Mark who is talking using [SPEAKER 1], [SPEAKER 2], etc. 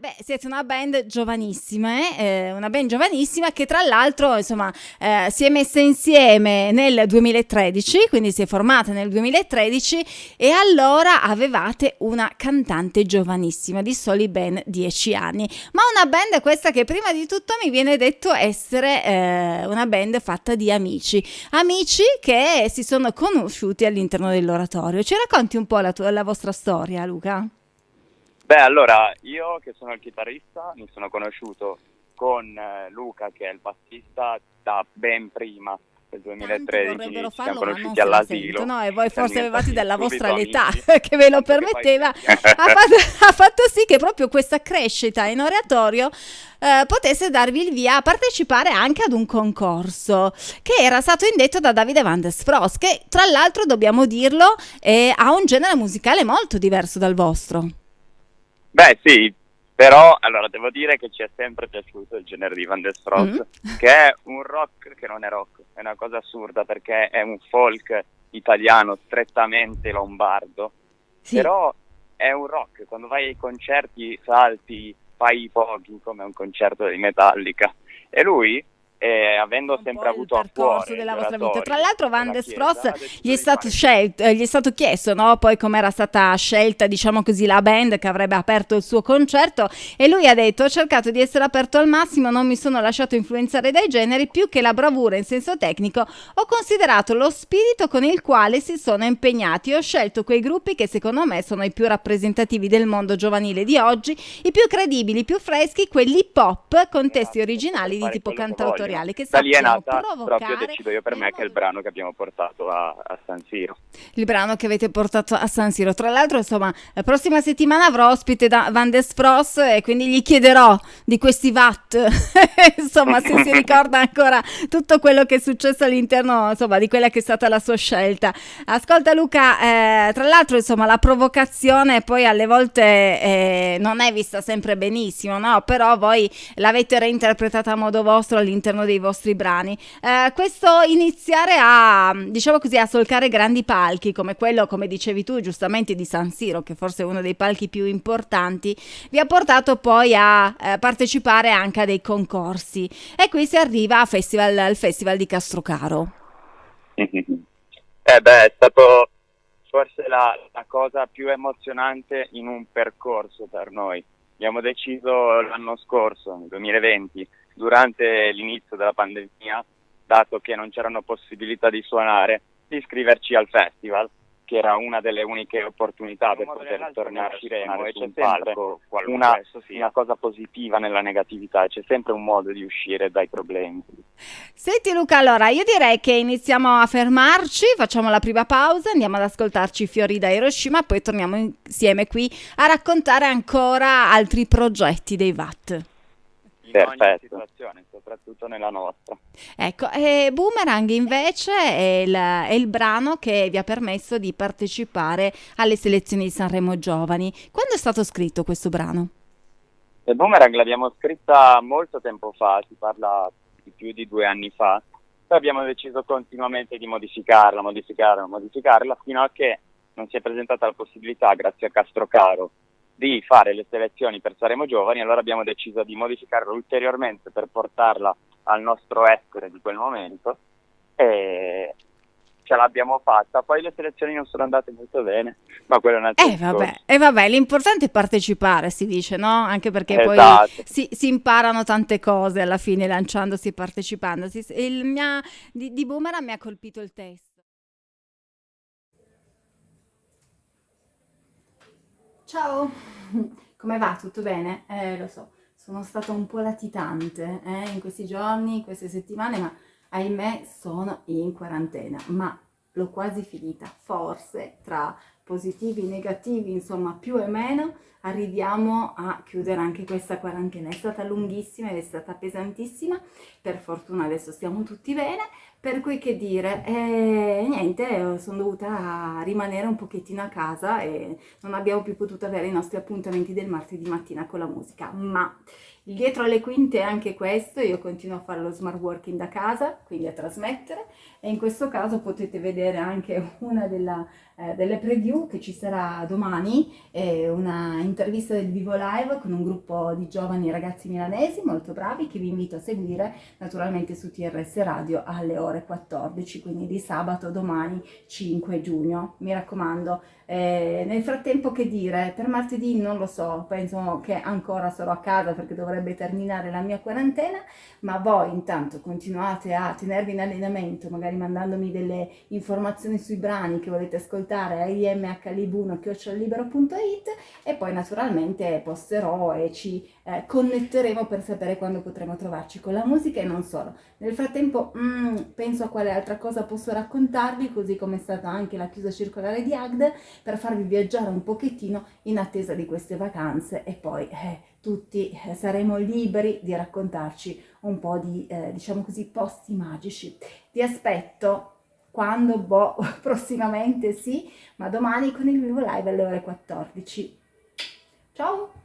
[SPEAKER 1] beh, siete una band giovanissima, eh? eh? una band giovanissima che tra l'altro insomma eh, si è messa insieme nel 2013, quindi si è formata nel 2013 e allora avevate una cantante giovanissima di soli ben 10 anni, ma una band questa che prima di tutto mi viene detto essere eh, una band fatta di amici, amici che si sono conosciuti all'interno dell'oratorio. Ci racconti un po' la, tua, la vostra storia, Luca?
[SPEAKER 2] Beh, allora, io che sono il chitarrista mi sono conosciuto con eh, Luca che è il bassista da ben prima del 2013 ci siamo conosciuti all'asilo.
[SPEAKER 1] no? e voi forse avevate della vostra età che ve lo permetteva. Ha, fatto, ha, fatto, sì che proprio questa crescita in oratorio eh, potesse darvi il via a partecipare anche ad un concorso che era stato indetto da Davide Van der Spross che tra l'altro dobbiamo dirlo eh, ha un genere musicale molto diverso dal vostro
[SPEAKER 2] Beh sì, però allora devo dire che ci è sempre piaciuto il genere di Van der Stross, mm. che è un rock che non è rock, è una cosa assurda perché è un folk italiano strettamente lombardo, sì. però è un rock, quando vai ai concerti salti, fai i pochi come un concerto di Metallica e lui eh, avendo sempre avuto a cuore
[SPEAKER 1] della vostra vita. Tra l'altro Van der Spross gli è stato scelto, eh, gli è stato chiesto, no? Poi com'era stata scelta, diciamo così, la band che avrebbe aperto il suo concerto e lui ha detto "Ho cercato di essere aperto al massimo, non mi sono lasciato influenzare dai generi, più che la bravura in senso tecnico, ho considerato lo spirito con il quale si sono impegnati. Ho scelto quei gruppi che secondo me sono i più rappresentativi del mondo giovanile di oggi, i più credibili, i più freschi, quelli hip hop con testi originali di tipo cantautoriale editoriale che
[SPEAKER 2] da lì è nata proprio decido io per me che è il brano che abbiamo portato a, a, San Siro.
[SPEAKER 1] Il brano che avete portato a San Siro. Tra l'altro insomma la prossima settimana avrò ospite da Van der Spross e quindi gli chiederò di questi VAT. Insomma se si ricorda ancora tutto quello che è successo all'interno insomma di quella che è stata la sua scelta. Ascolta Luca eh, tra l'altro insomma la provocazione poi alle volte eh, non è vista sempre benissimo no? Però voi l'avete reinterpretata a modo vostro all'interno all'interno dei vostri brani. Eh, questo iniziare a, diciamo così, a solcare grandi palchi come quello, come dicevi tu, giustamente di San Siro, che forse è uno dei palchi più importanti, vi ha portato poi a eh, partecipare anche a dei concorsi. E qui si arriva festival, al Festival di Castrocaro.
[SPEAKER 2] eh beh, è stato forse la, la cosa più emozionante in un percorso per noi. Abbiamo deciso l'anno scorso, nel 2020, durante l'inizio della pandemia, dato che non c'erano possibilità di suonare, di iscriverci al festival, che era una delle uniche opportunità per poter tornare a Sciremo e c'è sempre una, una, cosa positiva nella negatività, c'è sempre un modo di uscire dai problemi.
[SPEAKER 1] Senti Luca, allora io direi che iniziamo a fermarci, facciamo la prima pausa, andiamo ad ascoltarci Fiori da Hiroshima, poi torniamo insieme qui a raccontare ancora altri progetti dei VAT
[SPEAKER 2] in Perfetto. ogni situazione, soprattutto nella nostra.
[SPEAKER 1] Ecco, e Boomerang invece è il, è il, brano che vi ha permesso di partecipare alle selezioni di Sanremo Giovani. Quando è stato scritto questo brano?
[SPEAKER 2] Il Boomerang l'abbiamo scritta molto tempo fa, si parla di più di due anni fa, poi abbiamo deciso continuamente di modificarla, modificarla, modificarla, fino a che non si è presentata la possibilità, grazie a Castrocaro, di fare le selezioni per Saremo Giovani, allora abbiamo deciso di modificarla ulteriormente per portarla al nostro essere di quel momento e ce l'abbiamo fatta. Poi le selezioni non sono andate molto bene, ma quello è un altro
[SPEAKER 1] eh, vabbè, eh vabbè, l'importante è partecipare, si dice, no? Anche perché esatto. poi si, si, imparano tante cose alla fine lanciandosi e partecipando. Il mia, di, di Boomerang mi ha colpito il testo. Ciao, come va? Tutto bene? Eh, lo so, sono stata un po' latitante eh, in questi giorni, in queste settimane, ma ahimè sono in quarantena, ma l'ho quasi finita. Forse tra positivi, negativi, insomma più e meno, arriviamo a chiudere anche questa quarantena. È stata lunghissima ed è stata pesantissima, per fortuna adesso stiamo tutti bene, per cui che dire, eh, niente, sono dovuta rimanere un pochettino a casa e non abbiamo più potuto avere i nostri appuntamenti del martedì mattina con la musica, ma dietro le quinte è anche questo, io continuo a fare lo smart working da casa, quindi a trasmettere, e in questo caso potete vedere anche una della, eh, delle preview che ci sarà domani, eh, una intervista del vivo live con un gruppo di giovani ragazzi milanesi molto bravi che vi invito a seguire naturalmente su TRS Radio alle ore 14, quindi di sabato domani 5 giugno, mi raccomando. Eh, nel frattempo che dire, per martedì non lo so, penso che ancora sarò a casa perché dovrebbe terminare la mia quarantena, ma voi intanto continuate a tenervi in allenamento, magari mandandomi delle informazioni sui brani che volete ascoltare, AM mhlib1-libero.it e poi naturalmente posterò e ci eh, connetteremo per sapere quando potremo trovarci con la musica e non solo. Nel frattempo mm, penso a quale altra cosa posso raccontarvi, così come è stata anche la chiusa circolare di Agde, per farvi viaggiare un pochettino in attesa di queste vacanze e poi eh, tutti eh, saremo liberi di raccontarci un po' di, eh, diciamo così, posti magici. Ti aspetto quando, boh, prossimamente sì, ma domani con il vivo live alle ore 14. Ciao!